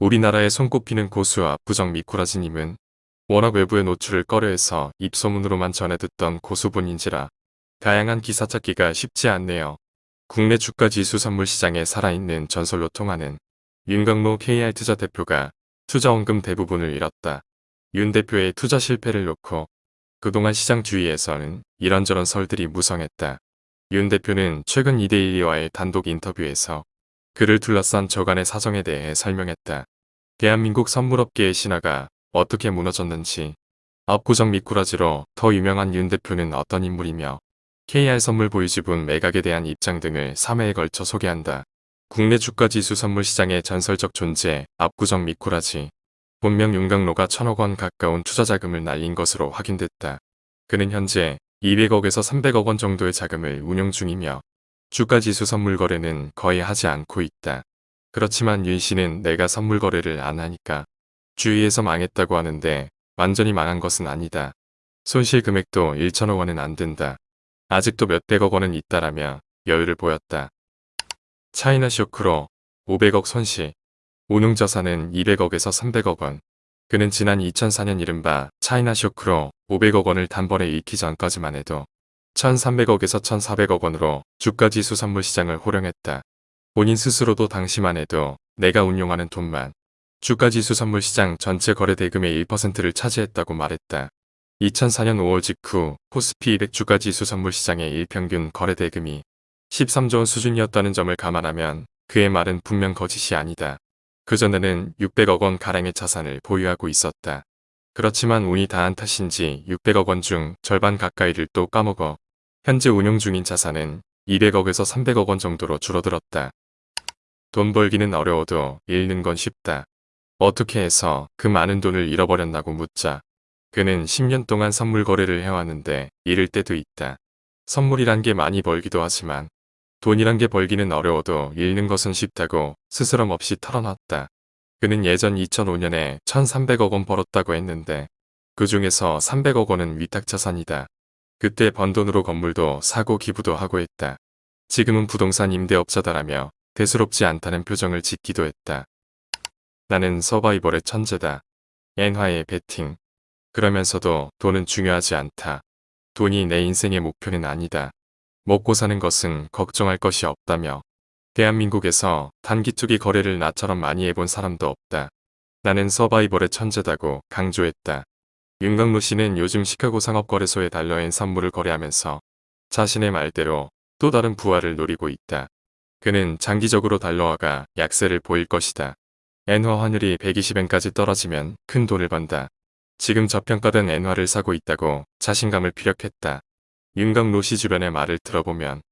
우리나라에 손꼽히는 고수 압구정 미꾸라지님은 워낙 외부의 노출을 꺼려해서 입소문으로만 전해 듣던 고수분인지라 다양한 기사 찾기가 쉽지 않네요. 국내 주가 지수 선물 시장에 살아있는 전설로 통하는 윤광로 KR투자 대표가 투자 원금 대부분을 잃었다. 윤 대표의 투자 실패를 놓고 그동안 시장 주위에서는 이런저런 설들이 무성했다. 윤 대표는 최근 이데일리와의 단독 인터뷰에서 그를 둘러싼 저간의 사정에 대해 설명했다. 대한민국 선물업계의 신화가 어떻게 무너졌는지 압구정 미꾸라지로 더 유명한 윤 대표는 어떤 인물이며 KR 선물 보유지분 매각에 대한 입장 등을 3회에 걸쳐 소개한다. 국내 주가지수 선물 시장의 전설적 존재 압구정 미꾸라지 본명 윤강로가 천억 원 가까운 투자 자금을 날린 것으로 확인됐다. 그는 현재 200억에서 300억 원 정도의 자금을 운용 중이며 주가지수 선물 거래는 거의 하지 않고 있다. 그렇지만 윤 씨는 내가 선물 거래를 안 하니까 주위에서 망했다고 하는데 완전히 망한 것은 아니다. 손실 금액도 1천억 원은 안 된다. 아직도 몇백억 원은 있다라며 여유를 보였다. 차이나 쇼크로 500억 손실, 운용자산은 200억에서 300억 원. 그는 지난 2004년 이른바 차이나 쇼크로 500억 원을 단번에 잃기 전까지만 해도 1300억에서 1400억 원으로 주가 지수 선물 시장을 호령했다. 본인 스스로도 당시만 해도 내가 운용하는 돈만 주가 지수 선물 시장 전체 거래 대금의 1%를 차지했다고 말했다. 2004년 5월 직후 코스피 200 주가 지수 선물 시장의 일평균 거래 대금이 13조 원 수준이었다는 점을 감안하면 그의 말은 분명 거짓이 아니다. 그전에는 600억 원 가량의 자산을 보유하고 있었다. 그렇지만 운이 다한 탓인지 600억 원 중 절반 가까이를 또 까먹어 현재 운용 중인 자산은 200억에서 300억 원 정도로 줄어들었다. 돈 벌기는 어려워도 잃는 건 쉽다. 어떻게 해서 그 많은 돈을 잃어버렸나고 묻자 그는 10년 동안 선물 거래를 해왔는데 잃을 때도 있다. 선물이란 게 많이 벌기도 하지만 돈이란 게 벌기는 어려워도 잃는 것은 쉽다고 스스럼 없이 털어놨다. 그는 예전 2005년에 1300억 원 벌었다고 했는데 그 중에서 300억 원은 위탁자산이다. 그때 번 돈으로 건물도 사고 기부도 하고 했다. 지금은 부동산 임대업자다라며 대수롭지 않다는 표정을 짓기도 했다. 나는 서바이벌의 천재다. 엔화의 베팅. 그러면서도 돈은 중요하지 않다. 돈이 내 인생의 목표는 아니다. 먹고 사는 것은 걱정할 것이 없다며 대한민국에서 단기투기 거래를 나처럼 많이 해본 사람도 없다. 나는 서바이벌의 천재다고 강조했다. 윤강로 씨는 요즘 시카고 상업거래소에 달러엔 선물을 거래하면서 자신의 말대로 또 다른 부활을 노리고 있다. 그는 장기적으로 달러화가 약세를 보일 것이다. 엔화 환율이 120엔까지 떨어지면 큰 돈을 번다. 지금 저평가된 엔화를 사고 있다고 자신감을 피력했다. 윤강로 씨 주변의 말을 들어보면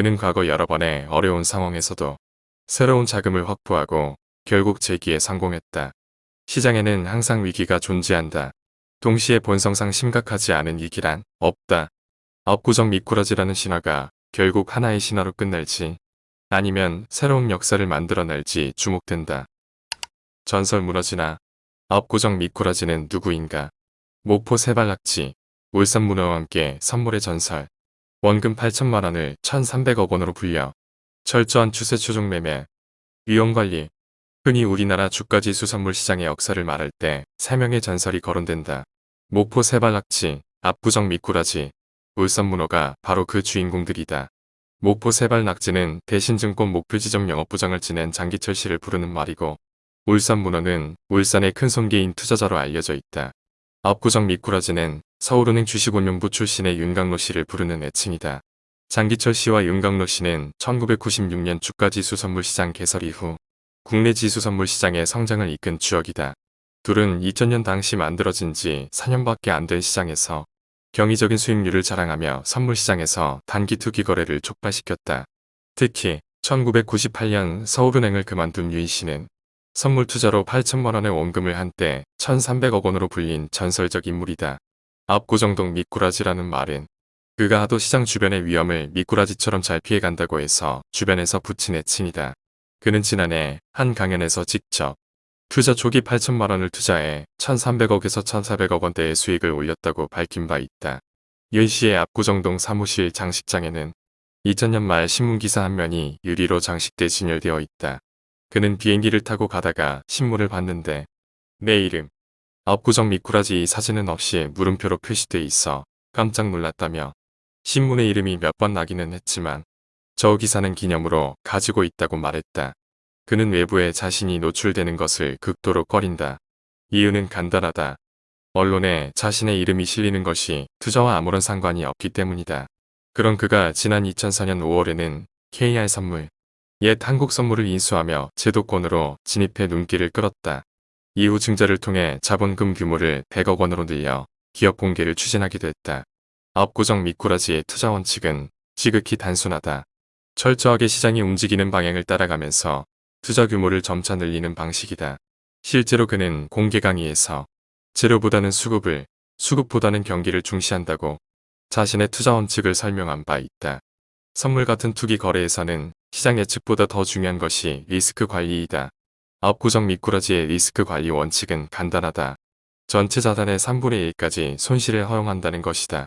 그는 과거 여러 번의 어려운 상황에서도 새로운 자금을 확보하고 결국 재기에 성공했다. 시장에는 항상 위기가 존재한다. 동시에 본성상 심각하지 않은 위기란 없다. 업구정 미꾸라지라는 신화가 결국 하나의 신화로 끝날지 아니면 새로운 역사를 만들어낼지 주목된다. 전설 무너지나 업구정 미꾸라지는 누구인가? 목포 세발낙지, 울산 문어와 함께 선물의 전설, 원금 8천만 원을 1,300억 원으로 불려 철저한 추세 추종 매매, 위험관리, 흔히 우리나라 주가지수 선물 시장의 역사를 말할 때 3명의 전설이 거론된다. 목포 세발낙지, 압구정 미꾸라지, 울산 문어가 바로 그 주인공들이다. 목포 세발낙지는 대신증권 목표지점 영업부장을 지낸 장기철 씨를 부르는 말이고 울산 문어는 울산의 큰 손기인 투자자로 알려져 있다. 압구정 미꾸라지는 서울은행 주식운용부 출신의 윤강로 씨를 부르는 애칭이다. 장기철 씨와 윤강로 씨는 1996년 주가지수 선물시장 개설 이후 국내 지수 선물시장의 성장을 이끈 주역이다. 둘은 2000년 당시 만들어진 지 4년밖에 안 된 시장에서 경이적인 수익률을 자랑하며 선물시장에서 단기 투기 거래를 촉발시켰다. 특히 1998년 서울은행을 그만둔 유인 씨는 선물 투자로 8천만 원의 원금을 한때 1,300억 원으로 불린 전설적 인물이다. 압구정동 미꾸라지라는 말은 그가 하도 시장 주변의 위험을 미꾸라지처럼 잘 피해간다고 해서 주변에서 붙인 애칭이다. 그는 지난해 한 강연에서 직접 투자 초기 8천만 원을 투자해 1,300억에서 1,400억 원대의 수익을 올렸다고 밝힌 바 있다. 윤 씨의 압구정동 사무실 장식장에는 2000년 말 신문기사 한 면이 유리로 장식돼 진열되어 있다. 그는 비행기를 타고 가다가 신문을 봤는데 내 이름 압구정 미꾸라지 사진은 없이 물음표로 표시돼 있어 깜짝 놀랐다며 신문에 이름이 몇 번 나기는 했지만 저 기사는 기념으로 가지고 있다고 말했다. 그는 외부에 자신이 노출되는 것을 극도로 꺼린다. 이유는 간단하다. 언론에 자신의 이름이 실리는 것이 투자와 아무런 상관이 없기 때문이다. 그런 그가 지난 2004년 5월에는 KR 선물, 옛 한국 선물을 인수하며 제도권으로 진입해 눈길을 끌었다. 이후 증자를 통해 자본금 규모를 100억 원으로 늘려 기업 공개를 추진하기도 했다. 압구정 미꾸라지의 투자 원칙은 지극히 단순하다. 철저하게 시장이 움직이는 방향을 따라가면서 투자 규모를 점차 늘리는 방식이다. 실제로 그는 공개 강의에서 재료보다는 수급을, 수급보다는 경기를 중시한다고 자신의 투자 원칙을 설명한 바 있다. 선물 같은 투기 거래에서는 시장 예측보다 더 중요한 것이 리스크 관리이다. 압구정 미꾸라지의 리스크 관리 원칙은 간단하다. 전체 자산의 3분의 1까지 손실을 허용한다는 것이다.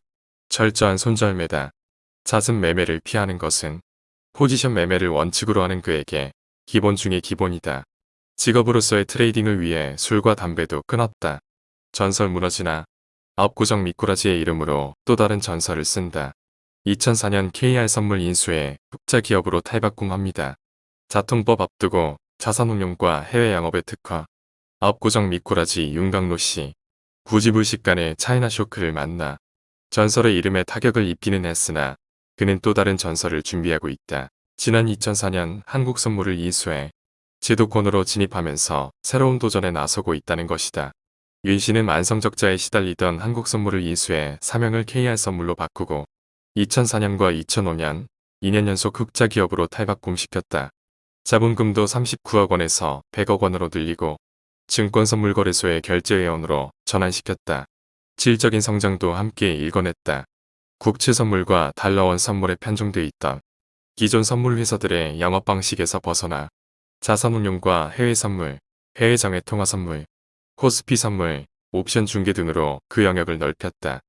철저한 손절매다. 잦은 매매를 피하는 것은 포지션 매매를 원칙으로 하는 그에게 기본 중의 기본이다. 직업으로서의 trading을 위해 술과 담배도 끊었다. 전설 무너지나 압구정 미꾸라지의 이름으로 또 다른 전설을 쓴다. 2004년 KR 선물 인수에 흑자 기업으로 탈바꿈합니다. 자통법 앞두고 자산운용과 해외 영업의 특화, 압구정 미꾸라지 윤강로 씨, 부지불식 간의 차이나 쇼크를 만나 전설의 이름에 타격을 입기는 했으나 그는 또 다른 전설을 준비하고 있다. 지난 2004년 한국 선물을 인수해 제도권으로 진입하면서 새로운 도전에 나서고 있다는 것이다. 윤 씨는 만성적자에 시달리던 한국 선물을 인수해 사명을 KR 선물로 바꾸고 2004년과 2005년 2년 연속 흑자 기업으로 탈바꿈시켰다. 자본금도 39억 원에서 100억 원으로 늘리고 증권선물거래소의 결제회원으로 전환시켰다. 질적인 성장도 함께 일궈냈다. 국채선물과 달러원 선물에 편중돼 있던 기존 선물회사들의 영업 방식에서 벗어나 자산운용과 해외선물, 해외장외통화선물, 코스피 선물, 옵션 중개 등으로 그 영역을 넓혔다.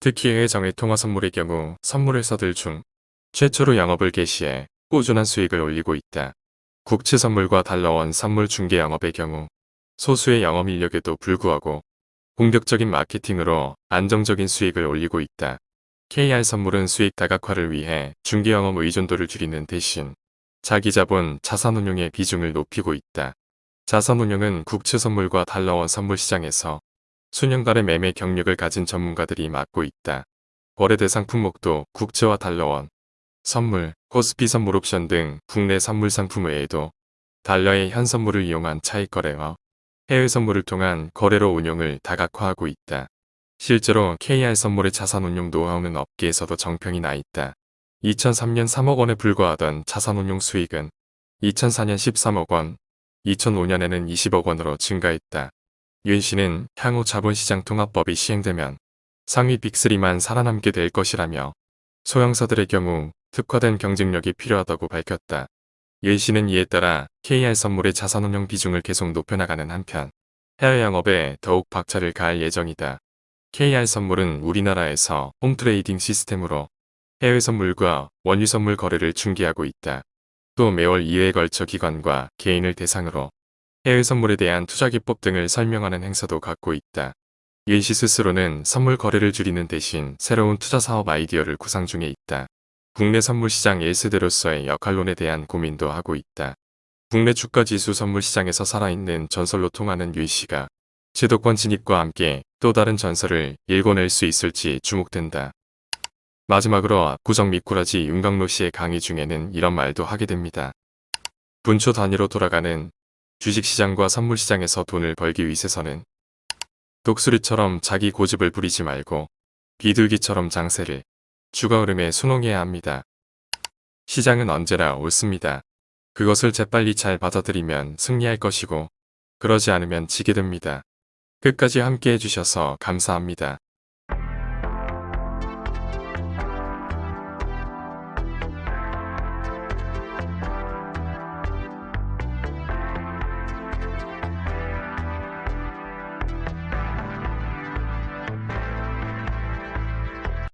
특히 해외장외통화선물의 경우 선물회사들 중 최초로 영업을 개시해 꾸준한 수익을 올리고 있다. 국채선물과 달러원 선물 중개 영업의 경우 소수의 영업 인력에도 불구하고 공격적인 마케팅으로 안정적인 수익을 올리고 있다. KR 선물은 수익 다각화를 위해 중개 영업 의존도를 줄이는 대신 자기 자본 자산운용의 비중을 높이고 있다. 자산운용은 국채선물과 달러원 선물 시장에서 수년간의 매매 경력을 가진 전문가들이 맡고 있다. 거래 대 상 품목도 국채와 달러원, 선물, 코스피 선물 옵션 등 국내 선물 상품 외에도 달러의 현 선물을 이용한 차익 거래와 해외 선물을 통한 거래로 운용을 다각화하고 있다. 실제로 KR 선물의 자산 운용 노하우는 업계에서도 정평이 나 있다. 2003년 3억 원에 불과하던 자산 운용 수익은 2004년 13억 원, 2005년에는 20억 원으로 증가했다. 윤 씨는 향후 자본시장 통합법이 시행되면 상위 빅3만 살아남게 될 것이라며 소형사들의 경우 특화된 경쟁력이 필요하다고 밝혔다. 윤 씨는 이에 따라 KR 선물의 자산운용 비중을 계속 높여나가는 한편 해외 영업에 더욱 박차를 가할 예정이다. KR 선물은 우리나라에서 홈트레이딩 시스템으로 해외 선물과 원유 선물 거래를 중개하고 있다. 또 매월 2회에 걸쳐 기관과 개인을 대상으로 해외 선물에 대한 투자 기법 등을 설명하는 행사도 갖고 있다. 윤씨 스스로는 선물 거래를 줄이는 대신 새로운 투자 사업 아이디어를 구상 중에 있다. 국내 선물 시장 1세대로서의 역할론에 대한 고민도 하고 있다. 국내 주가 지수 선물 시장에서 살아있는 전설로 통하는 윤 씨가 제도권 진입과 함께 또 다른 전설을 일궈낼 수 있을지 주목된다. 마지막으로 구정 미꾸라지 윤강로 씨의 강의 중에는 이런 말도 하게 됩니다. 분초 단위로 돌아가는 주식시장과 선물시장에서 돈을 벌기 위해서는 독수리처럼 자기 고집을 부리지 말고 비둘기처럼 장세를 주가 흐름에 순응해야 합니다. 시장은 언제나 옳습니다. 그것을 재빨리 잘 받아들이면 승리할 것이고 그러지 않으면 지게 됩니다. 끝까지 함께 해 주셔서 감사합니다.